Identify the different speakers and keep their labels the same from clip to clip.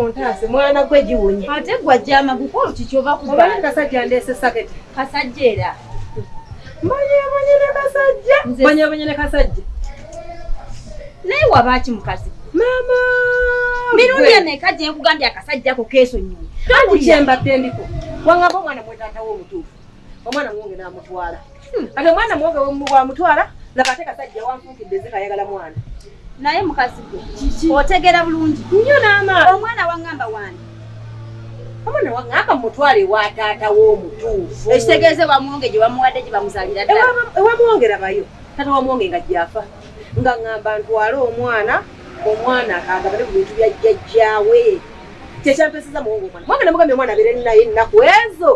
Speaker 1: kuntaase mwana gwe giwunye
Speaker 2: ate gwajjama gukolo kikyova
Speaker 1: omanyi
Speaker 2: kuba
Speaker 1: kasajja ndeese saketi?
Speaker 2: Kasajja era.
Speaker 1: Mbanyebanye ne kasajja. Mbanyebanye ne kasajja.
Speaker 2: Naye wabaaki mukazi?
Speaker 1: Maama
Speaker 2: mirundi emeka gye nkugambye akasajjako keesonyiwe
Speaker 1: anti kyembadde ndiko wangamba omwana mwetaatawo omutuufu omwana muwonge n'amutwala. Ate omwana muwonge bwamutwala laba ate kasajja wanfuukidde zikayagala mwana
Speaker 2: naye mukazi gwe otegera bulungi?
Speaker 1: Nnyo n'amaani
Speaker 2: omwana waŋŋamba wani
Speaker 1: omwana wangamba mutwale wataatawo omutuufu
Speaker 2: ekitegeeze wamuwonge gye bamuwadde gye bamuzaalira ddala
Speaker 1: Ewa- ewamuwongera bayo. Tata wamuwonge nga gyafa nga ŋŋamba ntwale omwana omwana agabane ku bintu bya jjajjaawe. Kyekyampeseza muwonge omwana. Muwonge namugambye omwana abeere naye ennaku ezo.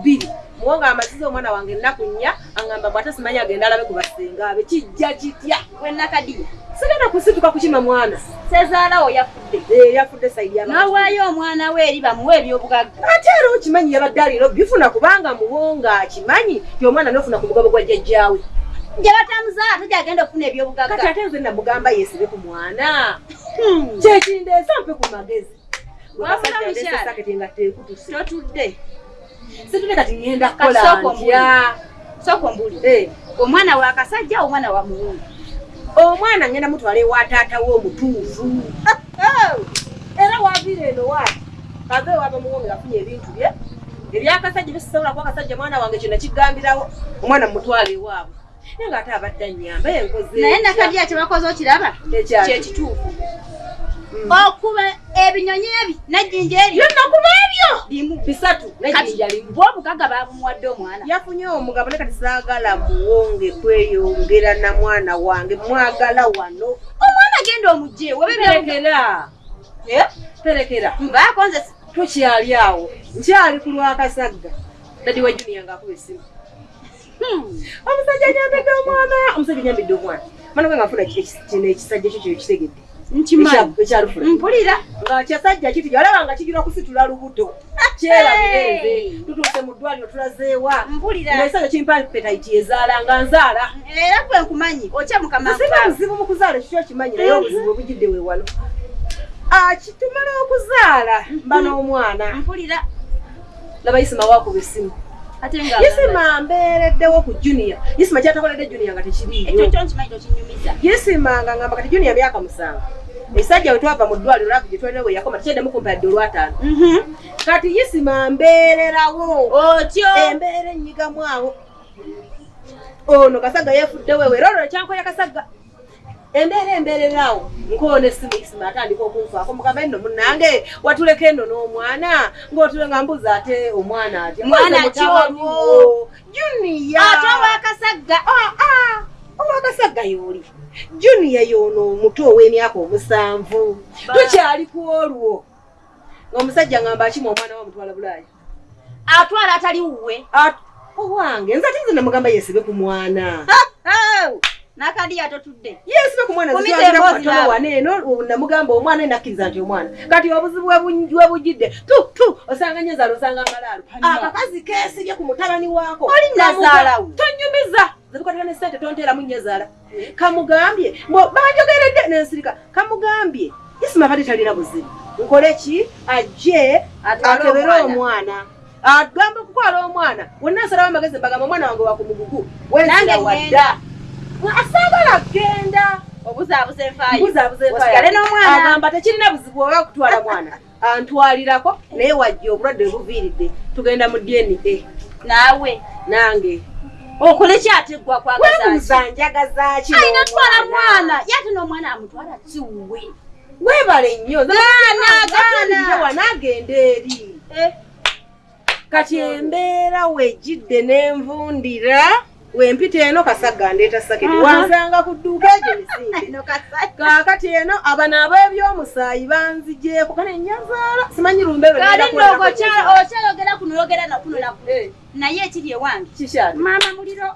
Speaker 1: Bbiri muwonge amasize omwana wange ennaku nnya aŋŋamba bw'ate simanyi agenda alabe ku basenga abe kijja kitya?
Speaker 2: Wenakadiya
Speaker 1: sigenda kusituka kukima mwana.
Speaker 2: Sezaalawo yafudde.
Speaker 1: Eh, yafudde sayidi yaba
Speaker 2: n'awaayo omwana we eri bamuwe ebyobugagga.
Speaker 1: Ate era okimanyi yabadde aliro bifuna kubanga muwonge akimanyi ti omwana nofuna ku mugabo gwa jjajjaawe.
Speaker 2: Gye batamuzaala ate gyagenda okufuna
Speaker 1: kati
Speaker 2: ebyobugagga
Speaker 1: ate nze namugamba yeesibe ku mwana. Kyekindeesa mpe ku magezi.
Speaker 2: Totudde
Speaker 1: situne kati kukola
Speaker 2: sooka
Speaker 1: ntya
Speaker 2: sooka ombuli
Speaker 1: Eh,
Speaker 2: omwana wa kasajja omwana wa muwungu
Speaker 1: omwana ŋŋenda mutwala ewa taatawo omutuufu. Era waviira eno waati kave wava muwonge afunye ebintu bye. Ebyakasajja bisisobola kuba kasajja mwana wange kyo nakigambirawo omwana mumutwala ewaabwe naye nga ate abadde annyamba enkoze
Speaker 2: naye nakadiya kyebakoze okiraba?
Speaker 1: Ekyaki.
Speaker 2: kyekituufu
Speaker 1: Mm.
Speaker 2: okuba ebinyonyi ebi najjinja eryo
Speaker 1: byonakuba ebyo
Speaker 2: limu
Speaker 1: bisatu najjinja limu
Speaker 2: bwobugagga babumuwadde omwana.
Speaker 1: Yafunye omugabo ne kati saagala muwonge kweyongera na mwana wange mwagala wano.
Speaker 2: Omwana genda omugje weba
Speaker 1: perekera. Perekera.
Speaker 2: Mbaako nze
Speaker 1: tukyali awo. Nkyali ku lwakasagga dadi wa juniya ngaakuba essimu.
Speaker 2: Hmm.
Speaker 1: omusajja nyambidde omwana. Omusajja nyambidde omwana. Mana gwe ngafuna kino ekisajja kyo kyo kitegedde
Speaker 2: nkimanyi
Speaker 1: ekyalufuna
Speaker 2: mpulira.
Speaker 1: Nga kyasajja kitujja olaba nga kijira kusitula lubuto. Kyerabirenze tutuuse mu ddwaliro tulazeewa.
Speaker 2: Mpulira.
Speaker 1: Ngaesajja kimpapetaiti ezaala nga nzaala.
Speaker 2: Era gwe nkumanyi okya mukama
Speaker 1: sina buzibu mu kuzaala kikyo kimanyi naye obuzibu obujjidde we wano. Kitumala okuzaala. Mba n'omwana
Speaker 2: mpulira.
Speaker 1: Laba isima waakuba essimu. Isima mbeereddewo ku juniya isima kyatakoledde juniya nga tekiriiyo isima nga ngamba kati juniya myaka musanvu esajja we twava mu ddwaliro laavu gye twalina we yakoma tekyeddamu kumpadde olwataano. Kati isima mbeererawo.
Speaker 2: Otyo?
Speaker 1: Embeera ennyigamu awo. Ono kasagga yeefudde wewe. Era olwo ekyankoya kasagga embeera embeereraawo nkoona essimu isima atandika okunfaako. Mugamba nno munnange watuleka eno n'omwana ngaotule nga mbuza ate omwana atya
Speaker 2: Mwana ki
Speaker 1: mutabani
Speaker 2: olwo?
Speaker 1: wo. juniya
Speaker 2: ate owakasagga
Speaker 1: Ah, ah, owakasagga yooli. Juniya y'ono omuto ow'emyaka omusanvu. Tukyali ku olwo. Ng'omusajja ngamba akima omwana wa mutwala bulaaya.
Speaker 2: Atwala atali wuwe?
Speaker 1: Owange nze ate nze namugamba yeesibe ku mwana.
Speaker 2: Nakadiya totudde.
Speaker 1: Yeesibe ku mwana
Speaker 2: Kumiza
Speaker 1: zitwazira
Speaker 2: emboozi
Speaker 1: katono
Speaker 2: zaabwe.
Speaker 1: wano eno namugamba omwana enakkiriza nti omwana. Kati obuzibu we bu- we bujjidde tu tu osanga nyezaala osanga
Speaker 2: Hanyuma.
Speaker 1: akakazi keesibye ku mutabani waako.
Speaker 2: Oli nazaalawo.
Speaker 1: tonyumiza zebukatala ne sente tonteeramu nyezaala kamugambye banjogeredde nensirika kamugambye isima badde talina buzibu. Nkole ki? Ajje akebere
Speaker 2: omwana.
Speaker 1: agamba okukwala omwana. Wonna nsalawo amagezi mbagamba omwana wange wakumugugu
Speaker 2: Nange
Speaker 1: wensira wadda asaagala kgenda
Speaker 2: obuzaabuza enfaayo
Speaker 1: mbuzaabuza
Speaker 2: osigale n'omwana.
Speaker 1: Agamba tekirina buzibu oba kutwala mwana. Antwalirako naye wajja obulwadde buviiridde tugenda mu dna
Speaker 2: naawe.
Speaker 1: Nange
Speaker 2: okole kyateggwa kwagazaaki
Speaker 1: webuuza njagaza ki
Speaker 2: alina twala mwana. Ye ate n'omwana amutwala kiwuwe?
Speaker 1: Weebale nnyo
Speaker 2: Gaana, gaana.
Speaker 1: wanaagenda eri? Kati embeera wejjidde n'envundira wempita eno kasagga ndeeta saketi wansanga ku dduuka egyo misinde kaakati eno abano ab'ebyomusaayi banzigyeko kale nyazaala simanyi lumbe lwe
Speaker 2: kale
Speaker 1: ngenda kukolera
Speaker 2: nno
Speaker 1: ku nyazaala.
Speaker 2: okyayogera kuno oyogera nakuno nakuno
Speaker 1: Eh,
Speaker 2: naye ekiri ewange. Maama muliro.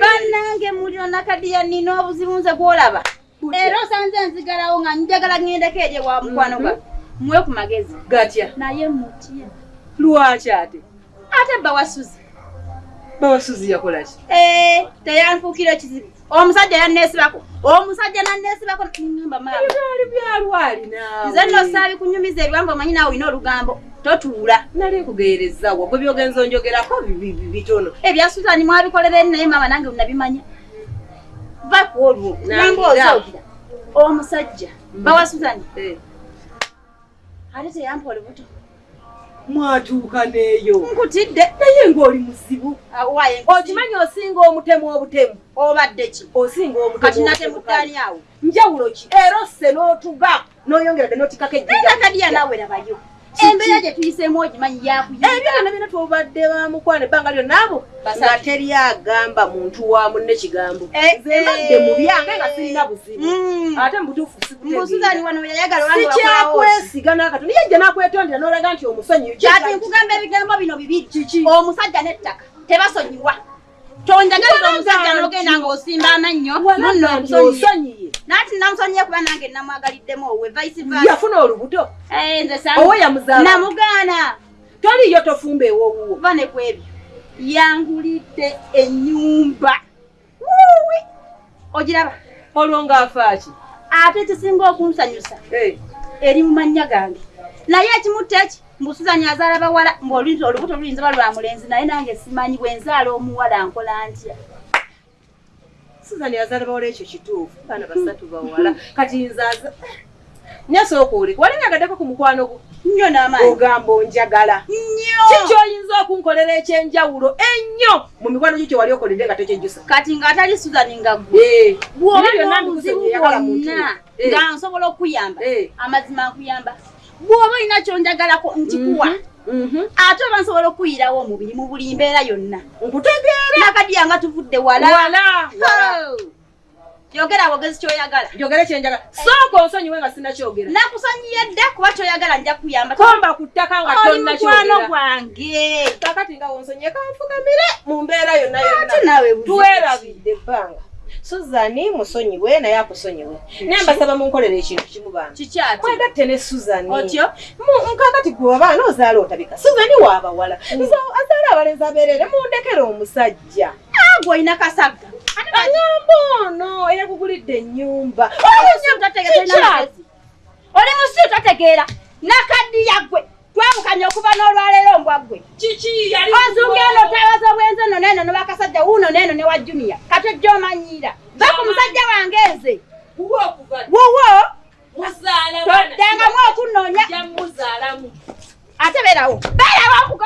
Speaker 2: Bannange muliro nakadiya nina obuzibu nze gwolaba. Era osanze nzigalawo nga njagala ŋŋendeko eri ewa mukwano
Speaker 1: Mhm.
Speaker 2: gwange muwe ku magezi.
Speaker 1: Gatya?
Speaker 2: Naye mutya.
Speaker 1: Lwaki ate?
Speaker 2: Ate bba wasuzi
Speaker 1: bawasuzi yakola ki
Speaker 2: Eh, teyanfuukira ekizibu omusajja yanneesibako omusajja nanneesibako ngamba maama.
Speaker 1: Ebyali byalwali
Speaker 2: nze nno
Speaker 1: naawe
Speaker 2: saabi kunyumiza ebigambo omanyi naawe olina olugambo totuula.
Speaker 1: Nali nkugeereza wa gwe byogenza onjogerako bi- bi- bi- bitono.
Speaker 2: Ebya suzani mwabikolera eri naye maama nange nabimanya. Va ku olwo
Speaker 1: Nanga.
Speaker 2: nambooza ogira omusajja bawa suzani
Speaker 1: Eh,
Speaker 2: ate teyampa olubuto
Speaker 1: mwatuuka n'eyo.
Speaker 2: Nkutidde
Speaker 1: naye ng'oli muzibu.
Speaker 2: Waye
Speaker 1: okimanyi osinga omutemu obutemu?
Speaker 2: Obadde ki?
Speaker 1: Osinga
Speaker 2: kati
Speaker 1: omutemu
Speaker 2: natemutaani awo?
Speaker 1: Njawulo ki? Era osse n'otuga. N'oyongeradde n'otikako
Speaker 2: naye embeera gye tuyiseemu ogimanyi yakuyiga.
Speaker 1: Ebyo byonna byonna tubadde bamukwana ebbanga lyonna abo nga teri agamba muntu wa munne kigambo.
Speaker 2: Eh, eh.
Speaker 1: mu byange nga sirina buzibu.
Speaker 2: Mm.
Speaker 1: ate mubutuufu sikyakwesiga n'akatono. Yajja n'akwetondera n'olaga nti omusonyi
Speaker 2: kati nkugamba ebigambo bino bibiri.
Speaker 1: Kiki?
Speaker 2: omusajja n'ettaka tebasonyiwa tonjagalira omusajja n'ogenda ng'osimba amannyo.
Speaker 1: Walaga
Speaker 2: nonno
Speaker 1: nti
Speaker 2: omusonyiye
Speaker 1: osonyiye
Speaker 2: naati namusonyiye kuba nange namwagaliddemu owe vice versa.
Speaker 1: Yafuna olubuto.
Speaker 2: Nze
Speaker 1: owe yamuzaala
Speaker 2: namugaana
Speaker 1: toliyo tofumba ewowuwo
Speaker 2: kuba ne ku ebyo yangulidde ennyumba wuuwi ogiraba
Speaker 1: olwo ng'afaaki
Speaker 2: ate ekisinga okunsanyusa eri mu mannya gange. Naye ekimutta eki mbusuzanyi azaala bawala mbaoluyinza olubuto luyinza ba lwa mulenzi naye nange simanyi bwe nzaala omuwala nkola ntya.
Speaker 1: Suzani yazaala bawala ekyo kituufu baana basatu bawala. Kati nzaaza nyasooka oleka wali nyagaddeko ku mukwano gwo
Speaker 2: nnyo n'amaanyi.
Speaker 1: Ogamba onjagala.
Speaker 2: Nnyo!
Speaker 1: Kikyoyinza okunkolera ekyenjawulo? Ennyo! Mu mikwano gyo kye wali okoledde nga tekyenjusa
Speaker 2: kati ng'atali suzani nga gwe. Bw'oba
Speaker 1: Bino byonna
Speaker 2: n'obuzibu
Speaker 1: mbikuze njagala muntu.
Speaker 2: bwonna
Speaker 1: Eh.
Speaker 2: nga nsobola okuyamba
Speaker 1: Eh.
Speaker 2: amazima nkuyamba bw'oba olina kyonjagalako nkikuwa
Speaker 1: Mhm.
Speaker 2: ate oba nsobola okuyirawo omubiri mu buli mbeera yonna.
Speaker 1: Nkutegeera.
Speaker 2: Nakadiya nga tuvudde wala. Yogera bwogezi kyoyagala.
Speaker 1: Njogere kyenjagala. Sooka onsonyiwe nga sinakyogera.
Speaker 2: Nakusonyiye dda kuba kyoyagala nja kuyamba.
Speaker 1: Komba ku ttaka nga
Speaker 2: oli mukwano
Speaker 1: tonnakyogera
Speaker 2: gwange.
Speaker 1: Kakati nga wonsonyiye kanfugamire mu mbeera yonna
Speaker 2: ate
Speaker 1: yonna
Speaker 2: buzibu ki?
Speaker 1: tuwerabidde ebbanga suzani musonyiwe naye akusonyiwe. Naye mbasaba munkolera ekintu kimu bantu
Speaker 2: kiki ati
Speaker 1: mwegatte ne suzani
Speaker 2: otyo?
Speaker 1: Mu- nkakati gwe abaana ozaala otabika. Suzani waabawala nze azaala abalenzi abeerere mundekere omusajja.
Speaker 2: Gwe olina kasagga
Speaker 1: aŋamba ono eyakugulidde ennyumba.
Speaker 2: Oli musi totegeera nakaddiya gwe twamukanya okuva n'olwaleero mbwa gwe
Speaker 1: kiki yali
Speaker 2: ozunga eno tabaza bwenze no neno ne bakasajja wuuno neno ne wa juniya kati ojja omanyiira va ku musajja wange nze. Wowo toddangamu okunnoonya
Speaker 1: muzaalamu.
Speaker 2: Ate beerawo. Beerawo